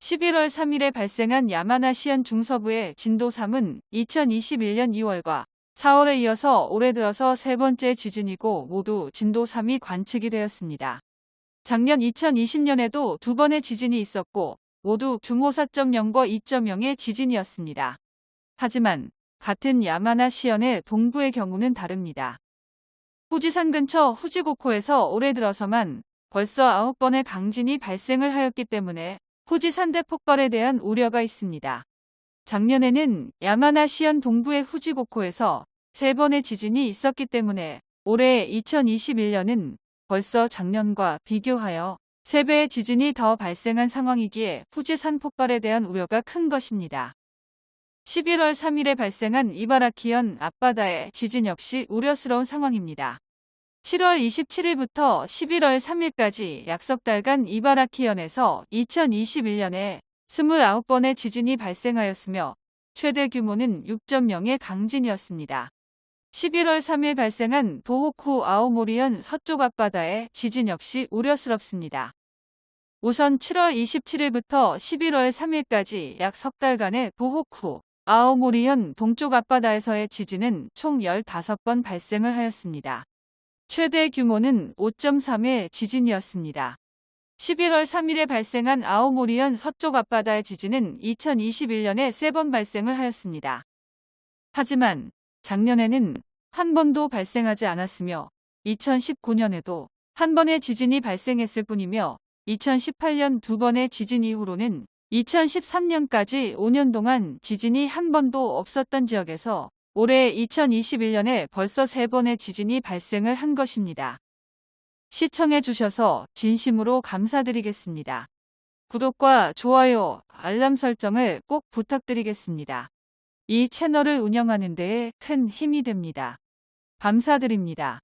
11월 3일에 발생한 야마나시현 중서부의 진도 3은 2021년 2월과 4월에 이어서 올해 들어서 세 번째 지진이고 모두 진도 3이 관측이 되었습니다. 작년 2020년에도 두 번의 지진이 있었고 모두 규모 4.0과 2.0의 지진이었습니다. 하지만 같은 야마나시현의 동부의 경우는 다릅니다. 후지산 근처 후지고코에서 올해 들어서만 벌써 9번의 강진이 발생을 하였기 때문에 후지 산대 폭발에 대한 우려가 있습니다. 작년에는 야마나시현 동부의 후지고코에서 3번의 지진이 있었기 때문에 올해 2021년은 벌써 작년과 비교하여 3배의 지진이 더 발생한 상황이기에 후지산 폭발에 대한 우려가 큰 것입니다. 11월 3일에 발생한 이바라키현 앞바다의 지진 역시 우려스러운 상황입니다. 7월 27일부터 11월 3일까지 약석 달간 이바라키현에서 2021년에 29번의 지진이 발생하였으며 최대 규모는 6.0의 강진이었습니다. 11월 3일 발생한 도호쿠 아오모리현 서쪽 앞바다의 지진 역시 우려스럽습니다. 우선 7월 27일부터 11월 3일까지 약 석 달간의 도호쿠 아오모리현 동쪽 앞바다에서의 지진은 총 15번 발생을 하였습니다. 최대 규모는 5.3의 지진이었습니다. 11월 3일에 발생한 아오모리현 서쪽 앞바다의 지진은 2021년에 3번 발생을 하였습니다. 하지만 작년에는 한 번도 발생하지 않았으며 2019년에도 한 번의 지진이 발생했을 뿐이며 2018년 두 번의 지진 이후로는 2013년까지 5년 동안 지진이 한 번도 없었던 지역에서 올해 2021년에 벌써 3번의 지진이 발생을 한 것입니다. 시청해 주셔서 진심으로 감사드리겠습니다. 구독과 좋아요, 알람 설정을 꼭 부탁드리겠습니다. 이 채널을 운영하는 데에 큰 힘이 됩니다. 감사드립니다.